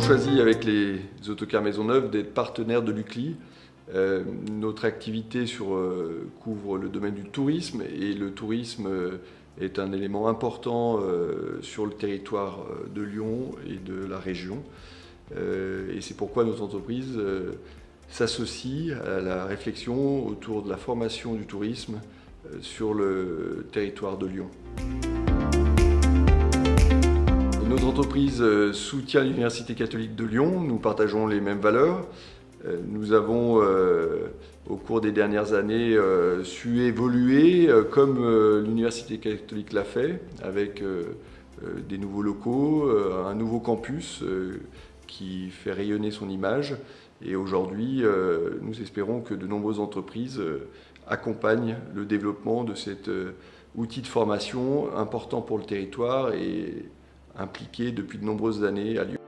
choisi avec les autocars Maisonneuve d'être partenaire de l'UCLI. Euh, notre activité sur, euh, couvre le domaine du tourisme et le tourisme euh, est un élément important sur le territoire de Lyon et de la région. et c'est pourquoi nos entreprises s'associent à la réflexion autour de la formation du tourisme sur le territoire de Lyon. Notre entreprise soutient l'Université catholique de Lyon, nous partageons les mêmes valeurs. Euh, nous avons, euh, au cours des dernières années, euh, su évoluer comme l'Université catholique l'a fait, avec des nouveaux locaux, un nouveau campus qui fait rayonner son image. Et aujourd'hui, nous espérons que de nombreuses entreprises accompagnent le développement de cet outil de formation important pour le territoire et impliqué depuis de nombreuses années à Lyon.